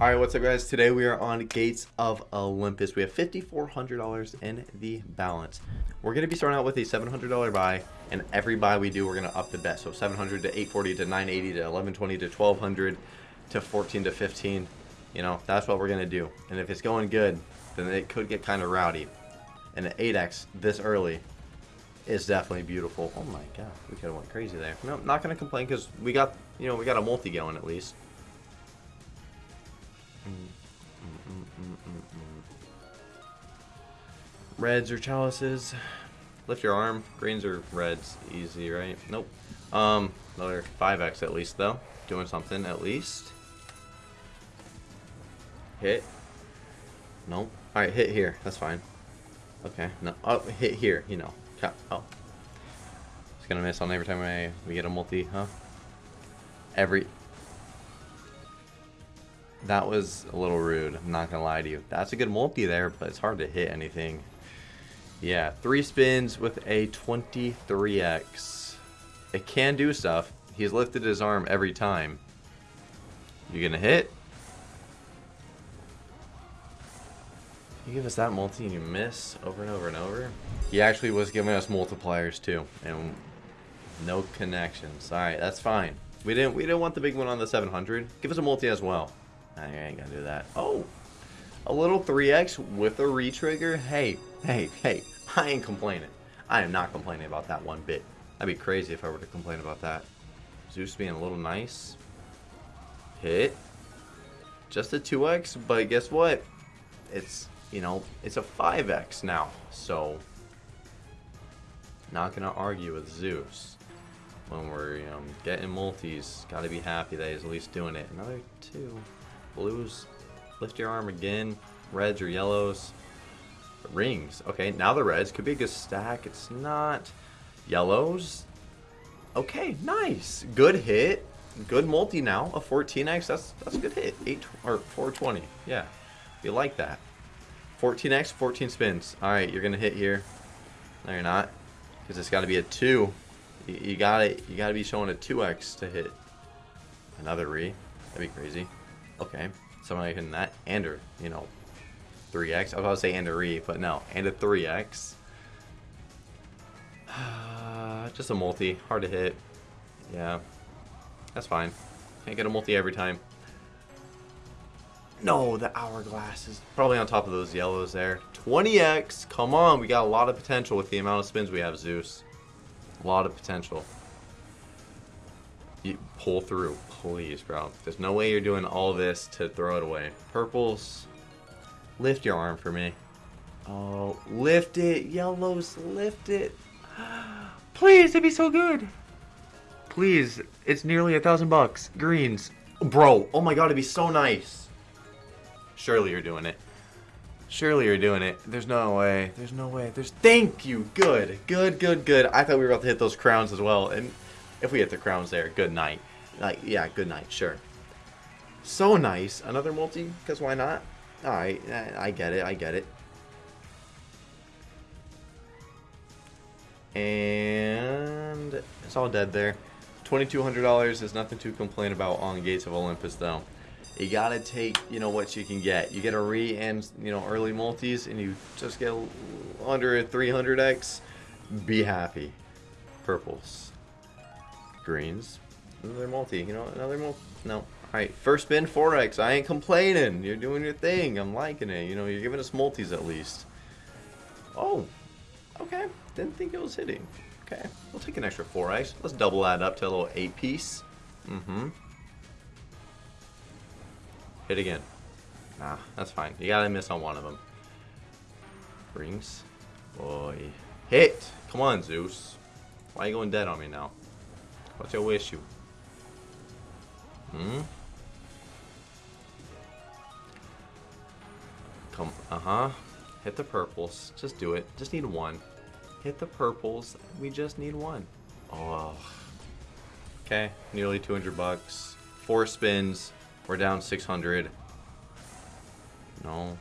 All right, what's up, guys? Today we are on Gates of Olympus. We have $5,400 in the balance. We're to be starting out with a $700 buy, and every buy we do, we're to up the bet. So 700 to 840 to 980 to 1120 to 1200 to 14 to 15. You know, that's what we're to do. And if it's going good, then it could get kind of rowdy. And an 8x this early is definitely beautiful. Oh my god, we could have went crazy there. No, not to complain because we got, you know, we got a multi going at least. Reds or chalices. Lift your arm. Greens or reds. Easy, right? Nope. Um, another 5x at least, though. Doing something at least. Hit. Nope. Alright, hit here. That's fine. Okay. No. Oh, hit here. You know. Oh. It's gonna miss on every time I, we get a multi, huh? Every... That was a little rude. I'm not gonna lie to you. That's a good multi there, but it's hard to hit anything. Yeah, three spins with a 23x. It can do stuff. He's lifted his arm every time. You gonna hit? You give us that multi and you miss over and over and over? He actually was giving us multipliers too, and no connections. Alright, that's fine. We didn't we didn't want the big one on the 700. Give us a multi as well. I ain't gonna do that. Oh! A little 3x with a retrigger? Hey, hey, hey. I ain't complaining. I am not complaining about that one bit. That'd be crazy if I were to complain about that. Zeus being a little nice. Hit. Just a 2x, but guess what? It's, you know, it's a 5x now. So, not to argue with Zeus. When we're know, getting multis, got to be happy that he's at least doing it. Another two. Blues, lift your arm again. Reds or yellows. Rings. Okay, now the reds. Could be a good stack. It's not. Yellows. Okay, nice. Good hit. Good multi now. A 14x. That's that's a good hit. 8 or 420. Yeah. You like that. 14x, 14 spins. Alright, you're gonna hit here. No, you're not. Because it's gotta be a 2. You, you gotta you gotta be showing a 2x to hit. Another re. That'd be crazy. Okay. Somebody hitting that. And or, you know, 3x. I was about to say and a re, but no. And a 3x. Uh, just a multi. Hard to hit. Yeah. That's fine. Can't get a multi every time. No, the hourglass is probably on top of those yellows there. 20x. Come on. We got a lot of potential with the amount of spins we have, Zeus. A lot of potential. You pull through. Please, bro. There's no way you're doing all this to throw it away. Purples. Lift your arm for me. Oh, lift it. Yellows, lift it. Please, it'd be so good. Please, it's nearly a thousand bucks. Greens. Bro, oh my god, it'd be so nice. Surely you're doing it. Surely you're doing it. There's no way. There's no way. There's. Thank you. Good. Good, good, good. I thought we were about to hit those crowns as well. And if we hit the crowns there, good night. Like, yeah, good night. Sure. So nice. Another multi? Because why not? Alright, I get it, I get it. And it's all dead there. $2,200 is nothing to complain about on Gates of Olympus, though. You gotta take, you know, what you can get. You get a re and, you know, early multis, and you just get under a 300x. Be happy. Purples. Greens. Another multi, you know, another multi. No, Alright, first spin 4x. I ain't complaining. You're doing your thing. I'm liking it. You know, you're giving us multis at least. Oh, okay. Didn't think it was hitting. Okay, we'll take an extra 4x. Let's double that up to a little 8 piece. Mm-hmm. Hit again. Nah, that's fine. You gotta miss on one of them. Rings. Boy. Hit! Come on, Zeus. Why are you going dead on me now? What's your issue? Hmm? Come, uh-huh. Hit the purples. Just do it. Just need one. Hit the purples. We just need one. Oh. Okay, nearly 200 bucks. Four spins. We're down 600. No.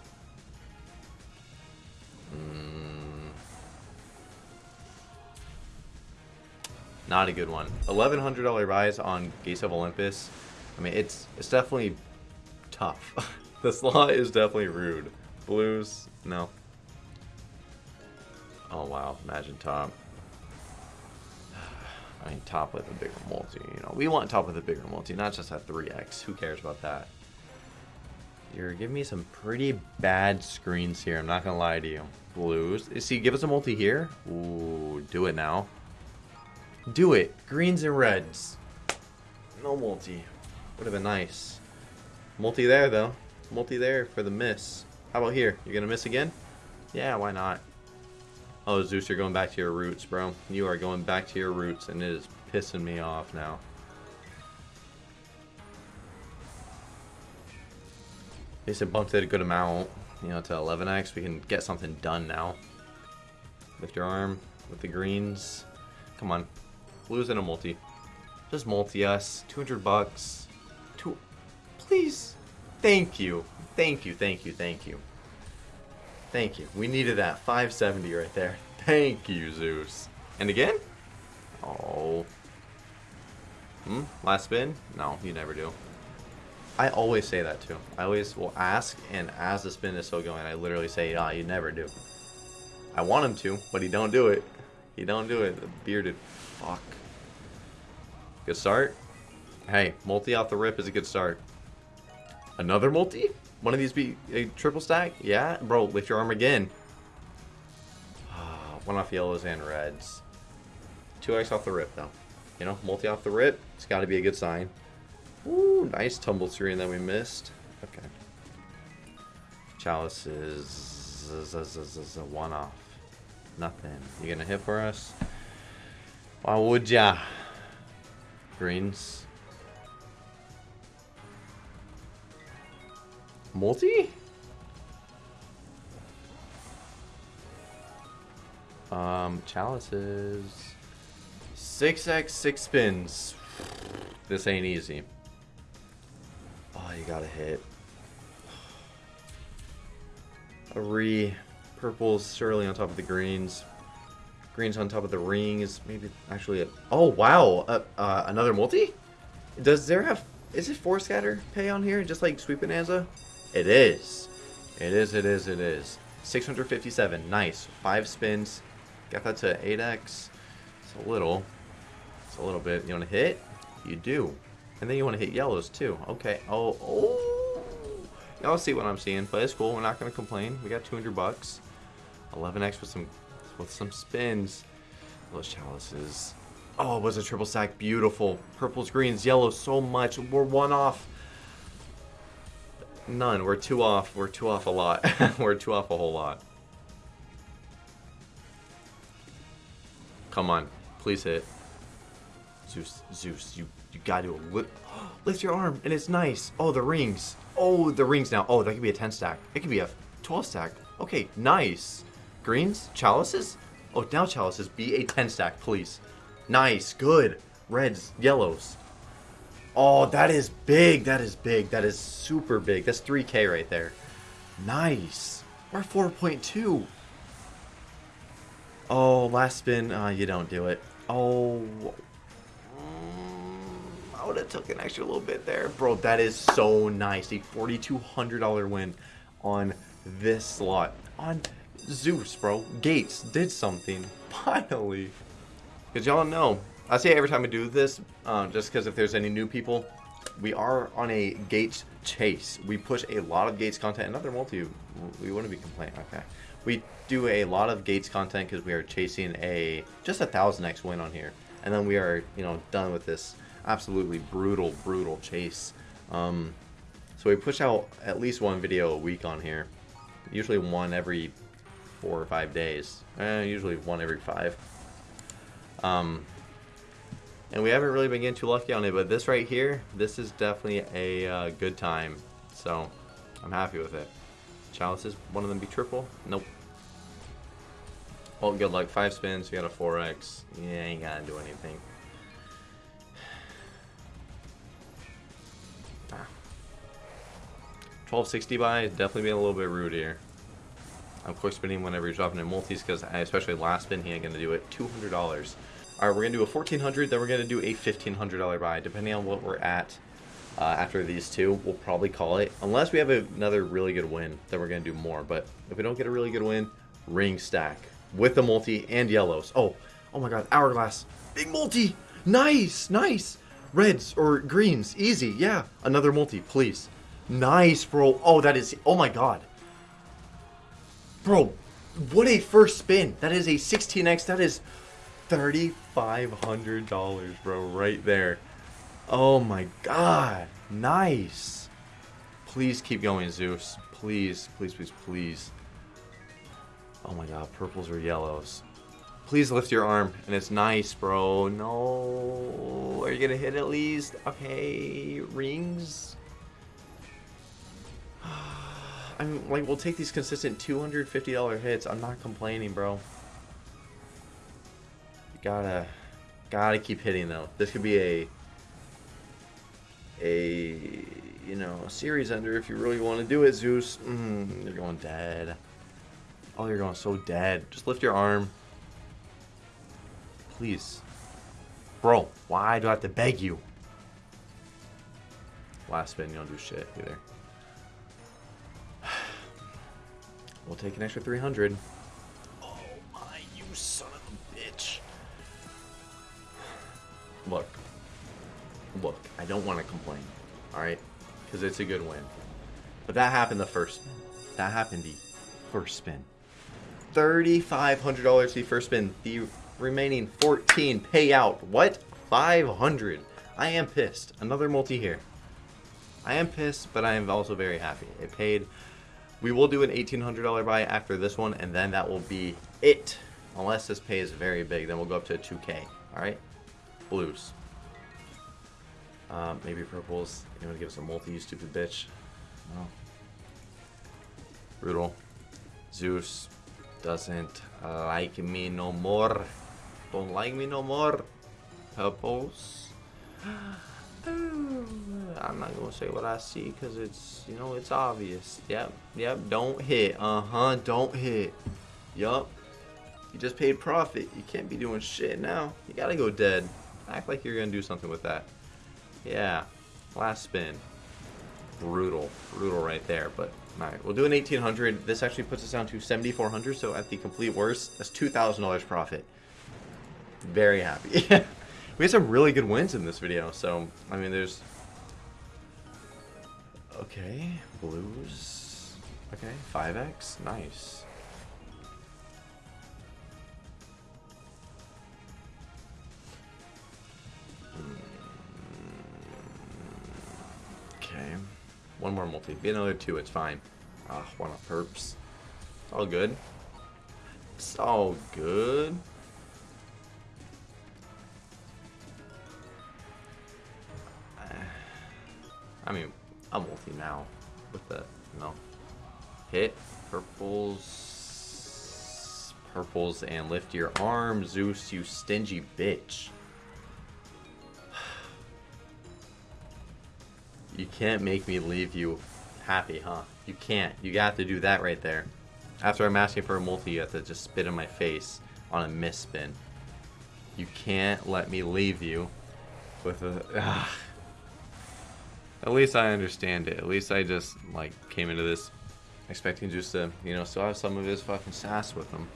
Not a good one. $1,100 buys on Gates of Olympus. I mean, it's it's definitely tough. the slot is definitely rude. Blues, no. Oh wow, imagine top. I mean, top with a bigger multi, you know. We want top with a bigger multi, not just a 3x. Who cares about that? You're giving me some pretty bad screens here, I'm not gonna lie to you. Blues. See, give us a multi here. Ooh, do it now. Do it. Greens and reds. No multi. Would have been nice. Multi there, though. Multi there for the miss. How about here? You're going to miss again? Yeah, why not? Oh, Zeus, you're going back to your roots, bro. You are going back to your roots, and it is pissing me off now. At least it bumped it a good amount. You know, to 11x, we can get something done now. Lift your arm with the greens. Come on. Blues and a multi. Just multi us. 200 bucks. Two. Please. Thank you. Thank you, thank you, thank you. Thank you. We needed that 570 right there. Thank you, Zeus. And again? Oh. Hmm? Last spin? No, you never do. I always say that too. I always will ask, and as the spin is still going, I literally say, ah, you never do. I want him to, but he don't do it. He don't do it. The bearded fuck. Good start. Hey, multi off the rip is a good start. Another multi? One of these be a triple stack? Yeah? Bro, lift your arm again. Ah, one off yellows and reds. 2x off the rip, though. You know, multi off the rip, it's got to be a good sign. Ooh, nice tumble screen that we missed. Okay. Chalice is a one off. Nothing. You gonna hit for us? Why would ya? Greens. Multi? Um, chalices. 6x, 6 spins. This ain't easy. Oh, you gotta hit. A re. Purples surely on top of the greens. Greens on top of the ring is Maybe actually a... Oh, wow. Uh, uh, another multi? Does there have... Is it four scatter pay on here? Just like Sweet Bonanza? It is. It is, it is, it is. 657. Nice. Five spins. Got that to 8x. It's a little. It's a little bit. You want to hit? You do. And then you want to hit yellows too. Okay. Oh, oh. Y'all see what I'm seeing, but it's cool. We're not going to complain. We got 200 bucks. 11x with some with some spins. Those chalices. Oh, it was a triple stack. Beautiful. Purples, greens, yellows, so much. We're one off. None. We're two off. We're two off a lot. We're two off a whole lot. Come on. Please hit. Zeus, Zeus, you, you gotta lift. lift your arm, and it's nice. Oh, the rings. Oh, the rings now. Oh, that could be a 10 stack. It could be a 12 stack. Okay, nice. Greens? Chalices? Oh, now chalices. Be a 10 stack, please. Nice. Good. Reds. Yellows. Oh, that is big. That is big. That is super big. That's 3k right there. Nice. We're 4.2. Oh, last spin. Uh, you don't do it. Oh. Mm, I would have took an extra little bit there. Bro, that is so nice. A $4,200 win on this slot. On Zeus, bro. Gates did something. Finally. Because y'all know, I say every time I do this, uh, just because if there's any new people, we are on a Gates chase. We push a lot of Gates content. Another multi, we wouldn't be complaining. Okay. We do a lot of Gates content because we are chasing a just a thousand X win on here, and then we are you know done with this absolutely brutal, brutal chase. Um, so we push out at least one video a week on here, usually one every four or five days. Eh, usually one every five. Um, and we haven't really been getting too lucky on it, but this right here, this is definitely a uh, good time. So I'm happy with it. Chalices, one of them be triple? Nope. Well, good luck. Five spins, you got a 4x. Yeah, ain't gotta do anything. Ah. 1260 buy, definitely being a little bit rude here. I'm quick spinning whenever you're dropping in multis, because I especially last spin, he ain't gonna do it. $200. Alright, we're gonna do a 1400 then we're gonna do a $1,500 buy, depending on what we're at uh, after these two, we'll probably call it. Unless we have another really good win, then we're going to do more. But if we don't get a really good win, ring stack with the multi and yellows. Oh, oh my god, hourglass. Big multi. Nice, nice. Reds or greens, easy. Yeah, another multi, please. Nice, bro. Oh, that is, oh my god. Bro, what a first spin. That is a 16x. That is $3,500, bro, right there. Oh my god. Nice. Please keep going, Zeus. Please, please, please, please. Oh my god, purples or yellows. Please lift your arm, and it's nice, bro. No. Are you gonna hit at least? Okay, rings. I mean, like, we'll take these consistent $250 hits. I'm not complaining, bro. Gotta, gotta keep hitting, though. This could be a a you know a series ender if you really want to do it, Zeus. Mm, you're going dead. Oh, you're going so dead. Just lift your arm, please, bro. Why do I have to beg you? Last spin, you don't do shit either. We'll take an extra 300. Oh my, you son of a bitch. Look, look, I don't want to complain, all right? Because it's a good win. But that happened the first spin. That happened the first spin. $3,500 the first spin. The remaining 14 payout. What? 500 I am pissed. Another multi here. I am pissed, but I am also very happy. It paid. We will do an $1,800 buy after this one, and then that will be it. Unless this pay is very big, then we'll go up to a 2K. All right? Blues. Uh, maybe purples. You want to give us a multi, you stupid bitch? No. Brutal. Zeus doesn't like me no more. Don't like me no more. Purples. I'm not gonna say what I see because it's you know it's obvious. Yep, yep. Don't hit. Uh huh. Don't hit. Yup. You just paid profit. You can't be doing shit now. You gotta go dead. Act like you're gonna do something with that. Yeah. Last spin. Brutal. Brutal right there. But, alright. We'll do an 1800 This actually puts us down to 7400 So at the complete worst, that's $2,000 profit. Very happy. we had some really good wins in this video. So, I mean, there's... Okay. Blues. Okay. 5x. Nice. Okay. One more multi. Be another two, it's fine. Ah, one of perps. It's all good. It's all good. I mean, I'm multi now with the, no. Hit, purples, purples, and lift your arm, Zeus, you stingy bitch. You can't make me leave you happy, huh? You can't. You got to do that right there. After I'm asking for a multi, you have to just spit in my face on a miss spin. You can't let me leave you with a... Ugh. At least I understand it. At least I just, like, came into this expecting just to, you know, still have some of his fucking sass with him.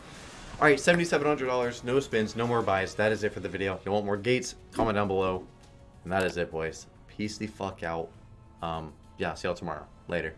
Alright, $7,700, no spins, no more buys. That is it for the video. If you want more gates, comment down below. And that is it, boys. Peace the fuck out. Um, yeah, see y'all tomorrow. Later.